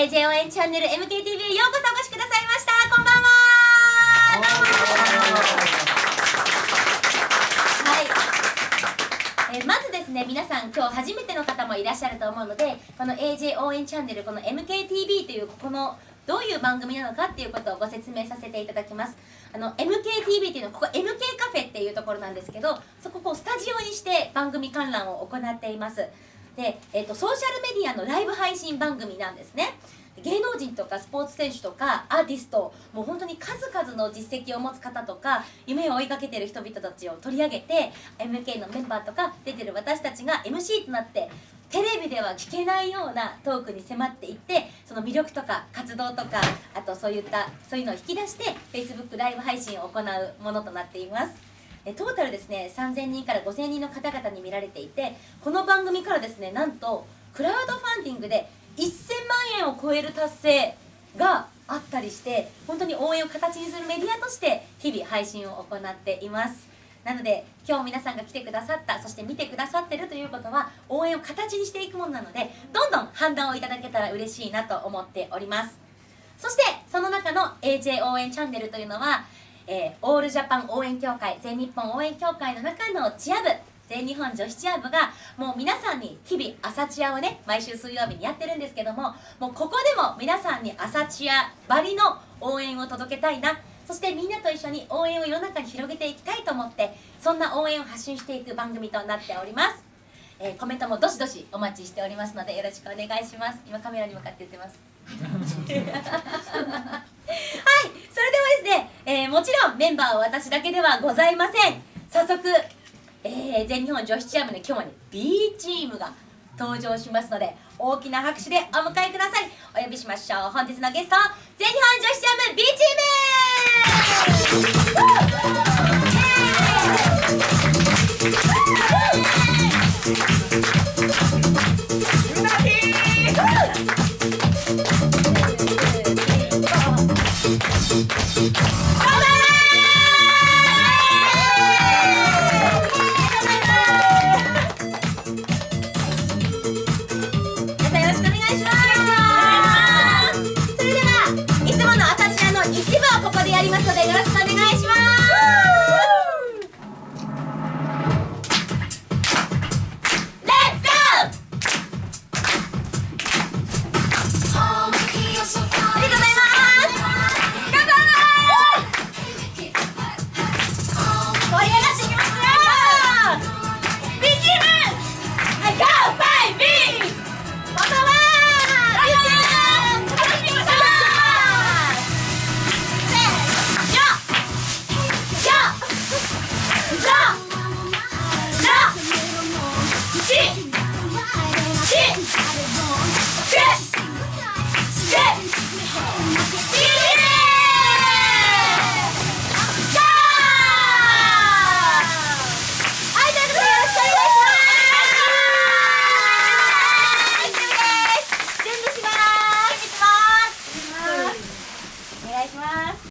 AJ 応援チャンネル MKTV ようこそお越しくださいました。こんばんは。はい、えまずですね皆さん今日初めての方もいらっしゃると思うのでこの AJ 応援チャンネルこの MKTV というここのどういう番組なのかっていうことをご説明させていただきます。あの MKTV っていうのはここ MK カフェっていうところなんですけどそこをスタジオにして番組観覧を行っています。で、えっとソーシャルメディアのライブ配信番組なんですね。芸能人とかスポーツ選手とかアーティストもう本当に数々の実績を持つ方とか夢を追いかけてる人々たちを取り上げて MK のメンバーとか出てる私たちが MC となってテレビでは聞けないようなトークに迫っていってその魅力とか活動とかあとそういったそういうのを引き出して Facebook ライブ配信を行うものとなっています。えトータルですね3000人から5000人の方々に見られていてこの番組からですねなんとクラウドファンディングで1000万円を超える達成があったりして本当に応援を形にするメディアとして日々配信を行っています。なので今日皆さんが来てくださったそして見てくださってるということは応援を形にしていくものなのでどんどん判断をいただけたら嬉しいなと思っております。そしてその中の AJ 応援チャンネルというのは、えーオールジャパン応援協会全日本応援協会の中のチア部全日本女子チア部がもう皆さんに日々朝チアをね毎週水曜日にやってるんですけどももうここでも皆さんに朝チアばりの応援を届けたいな。そしてみんなと一緒に応援を世の中に広げていきたいと思ってそんな応援を発信していく番組となっております、えーコメントもどしどしお待ちしておりますのでよろしくお願いします。今カメラに向かって言ってます。ですね、えーもちろんメンバーは私だけではございません。早速、えー全日本女子チームの今日は B チームが登場しますので大きな拍手でお迎えください。お呼びしましょう。本日のゲスト全日本女子チーム B チーム！Cadê?